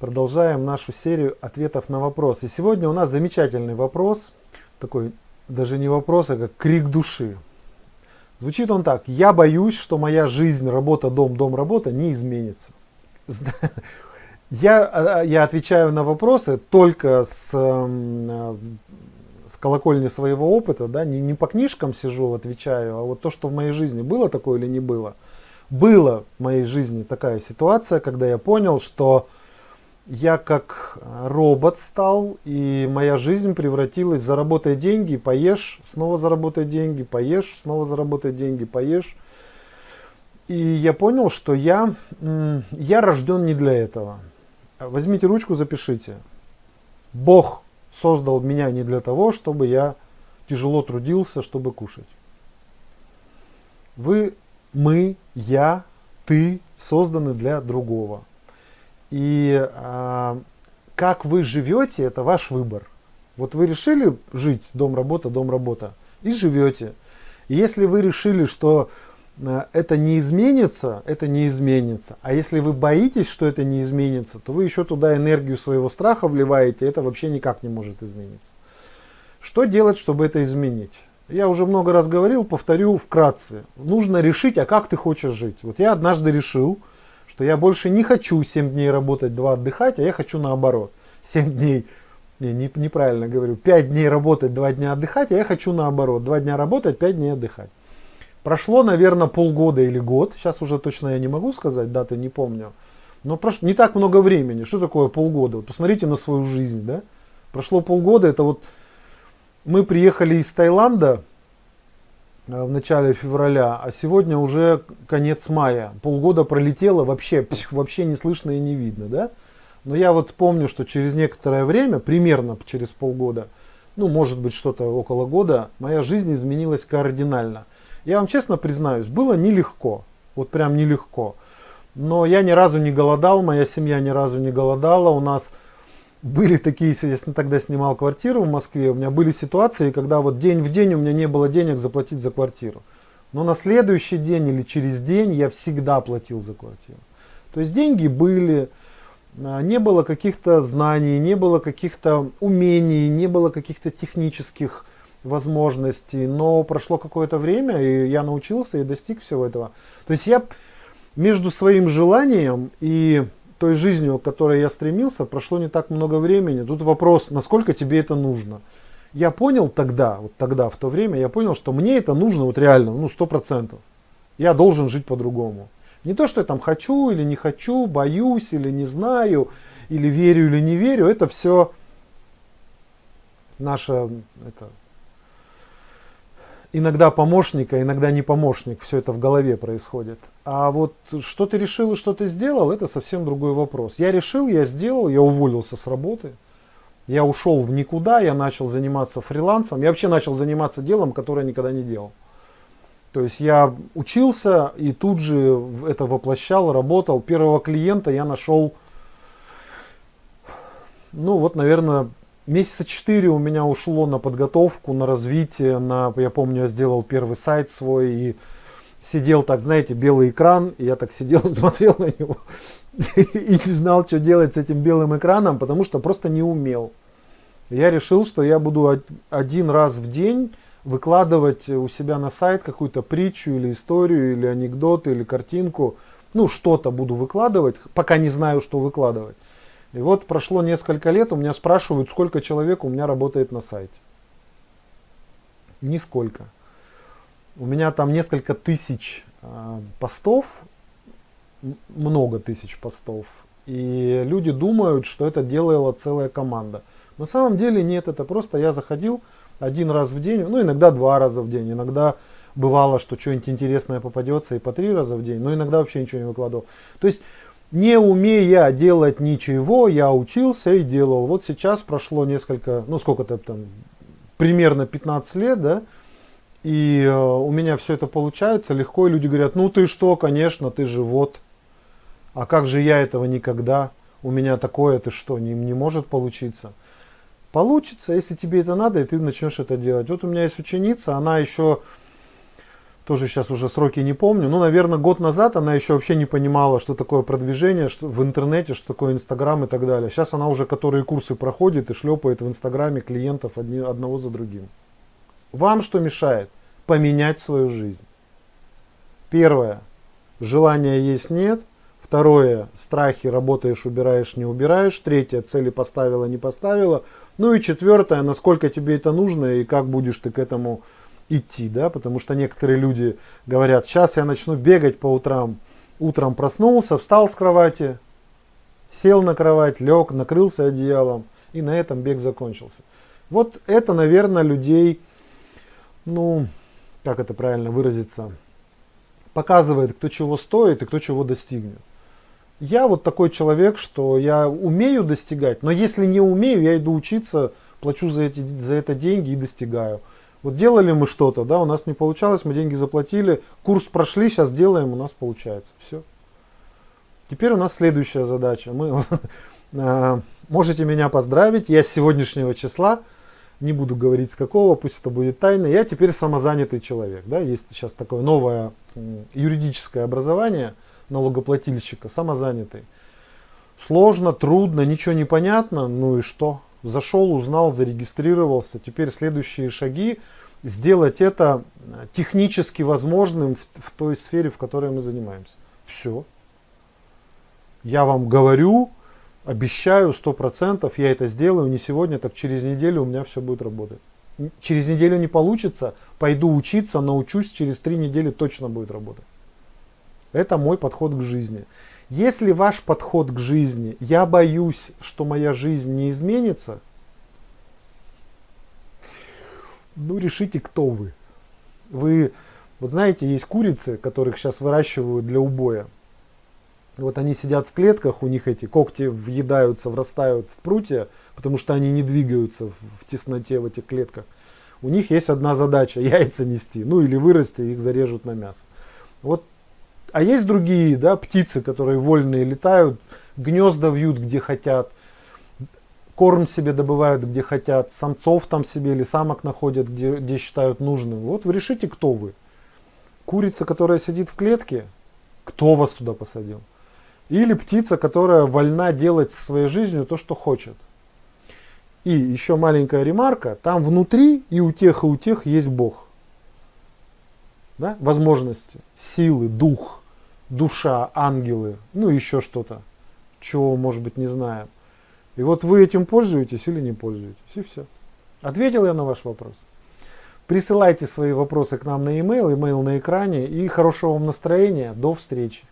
Продолжаем нашу серию ответов на вопросы. Сегодня у нас замечательный вопрос, такой даже не вопрос, а как крик души. Звучит он так. Я боюсь, что моя жизнь, работа, дом, дом, работа не изменится. Я, а, я отвечаю на вопросы только с, эм, с колокольни своего опыта, да, не, не по книжкам сижу, отвечаю, а вот то, что в моей жизни было такое или не было. Было в моей жизни такая ситуация, когда я понял, что я как робот стал, и моя жизнь превратилась, заработай деньги, поешь, снова заработай деньги, поешь, снова заработай деньги, поешь. И я понял, что я, я рожден не для этого. Возьмите ручку, запишите. Бог создал меня не для того, чтобы я тяжело трудился, чтобы кушать. Вы, мы, я, ты созданы для другого. И а, как вы живете, это ваш выбор. Вот вы решили жить дом-работа, дом-работа, и живете. И если вы решили, что а, это не изменится, это не изменится. А если вы боитесь, что это не изменится, то вы еще туда энергию своего страха вливаете, это вообще никак не может измениться. Что делать, чтобы это изменить? Я уже много раз говорил, повторю вкратце. Нужно решить, а как ты хочешь жить. Вот я однажды решил, что я больше не хочу 7 дней работать, 2 отдыхать, а я хочу наоборот. 7 дней, не, не, неправильно говорю, 5 дней работать, 2 дня отдыхать, а я хочу наоборот. 2 дня работать, 5 дней отдыхать. Прошло, наверное, полгода или год, сейчас уже точно я не могу сказать, даты не помню. Но прошло не так много времени. Что такое полгода? Вот посмотрите на свою жизнь. Да? Прошло полгода, это вот мы приехали из Таиланда, в начале февраля, а сегодня уже конец мая. Полгода пролетело, вообще, вообще не слышно и не видно. Да? Но я вот помню, что через некоторое время, примерно через полгода, ну может быть что-то около года, моя жизнь изменилась кардинально. Я вам честно признаюсь, было нелегко, вот прям нелегко. Но я ни разу не голодал, моя семья ни разу не голодала, у нас были такие, я тогда снимал квартиру в Москве, у меня были ситуации, когда вот день в день у меня не было денег заплатить за квартиру. Но на следующий день или через день я всегда платил за квартиру. То есть деньги были, а, не было каких-то знаний, не было каких-то умений, не было каких-то технических возможностей. Но прошло какое-то время, и я научился и достиг всего этого. То есть я между своим желанием и той жизнью, к которой я стремился, прошло не так много времени. Тут вопрос, насколько тебе это нужно. Я понял тогда, вот тогда, в то время, я понял, что мне это нужно вот реально, ну, сто процентов. Я должен жить по-другому. Не то, что я там хочу или не хочу, боюсь или не знаю, или верю или не верю, это все наша это, иногда помощник, а иногда не помощник, все это в голове происходит. А вот что ты решил и что ты сделал, это совсем другой вопрос. Я решил, я сделал, я уволился с работы, я ушел в никуда, я начал заниматься фрилансом, я вообще начал заниматься делом, которое никогда не делал. То есть я учился и тут же это воплощал, работал. Первого клиента я нашел, ну вот, наверное, Месяца четыре у меня ушло на подготовку, на развитие, на, я помню, я сделал первый сайт свой и сидел так, знаете, белый экран, и я так сидел, смотрел на него и не знал, что делать с этим белым экраном, потому что просто не умел. Я решил, что я буду один раз в день выкладывать у себя на сайт какую-то притчу или историю, или анекдот, или картинку. Ну, что-то буду выкладывать, пока не знаю, что выкладывать. И вот прошло несколько лет, у меня спрашивают, сколько человек у меня работает на сайте. Нисколько. У меня там несколько тысяч э, постов, много тысяч постов. И люди думают, что это делала целая команда. На самом деле нет, это просто я заходил один раз в день, ну иногда два раза в день, иногда бывало, что что-нибудь интересное попадется и по три раза в день, но иногда вообще ничего не выкладывал. То есть не умея делать ничего, я учился и делал. Вот сейчас прошло несколько, ну сколько-то там, примерно 15 лет, да, и э, у меня все это получается легко, и люди говорят, ну ты что, конечно, ты же вот, а как же я этого никогда, у меня такое, ты что, не, не может получиться. Получится, если тебе это надо, и ты начнешь это делать. Вот у меня есть ученица, она еще тоже сейчас уже сроки не помню, ну, наверное, год назад она еще вообще не понимала, что такое продвижение что, в интернете, что такое Инстаграм и так далее. Сейчас она уже которые курсы проходит и шлепает в Инстаграме клиентов одни, одного за другим. Вам что мешает? Поменять свою жизнь. Первое. Желания есть нет. Второе. Страхи работаешь, убираешь, не убираешь. Третье. Цели поставила, не поставила. Ну и четвертое. Насколько тебе это нужно и как будешь ты к этому идти, да, потому что некоторые люди говорят, сейчас я начну бегать по утрам, утром проснулся, встал с кровати, сел на кровать, лег, накрылся одеялом, и на этом бег закончился. Вот это, наверное, людей, ну, как это правильно выразиться, показывает, кто чего стоит и кто чего достигнет. Я вот такой человек, что я умею достигать, но если не умею, я иду учиться, плачу за, эти, за это деньги и достигаю. Вот делали мы что-то, да, у нас не получалось, мы деньги заплатили, курс прошли, сейчас делаем, у нас получается. Все. Теперь у нас следующая задача. Мы, э, можете меня поздравить, я с сегодняшнего числа, не буду говорить с какого, пусть это будет тайна, я теперь самозанятый человек. Да? Есть сейчас такое новое юридическое образование налогоплательщика, самозанятый. Сложно, трудно, ничего не понятно, ну и что? Зашел, узнал, зарегистрировался. Теперь следующие шаги сделать это технически возможным в, в той сфере, в которой мы занимаемся. Все. Я вам говорю, обещаю, сто процентов я это сделаю не сегодня, так через неделю у меня все будет работать. Через неделю не получится, пойду учиться, научусь, через три недели точно будет работать. Это мой подход к жизни. Если ваш подход к жизни, я боюсь, что моя жизнь не изменится, ну решите, кто вы. Вы, вот знаете, есть курицы, которых сейчас выращивают для убоя. Вот они сидят в клетках, у них эти когти въедаются, врастают в прутья, потому что они не двигаются в, тесноте в этих клетках. У них есть одна задача, яйца нести, ну или вырасти, их зарежут на мясо. Вот а есть другие да, птицы, которые вольные летают, гнезда вьют где хотят, корм себе добывают где хотят, самцов там себе или самок находят где, где считают нужным. Вот вы решите, кто вы. Курица, которая сидит в клетке, кто вас туда посадил? Или птица, которая вольна делать со своей жизнью то, что хочет. И еще маленькая ремарка, там внутри и у тех, и у тех есть Бог да, возможности, силы, дух, душа, ангелы, ну еще что-то, чего, может быть, не знаем. И вот вы этим пользуетесь или не пользуетесь, и все. Ответил я на ваш вопрос. Присылайте свои вопросы к нам на e-mail, e-mail на экране, и хорошего вам настроения, до встречи.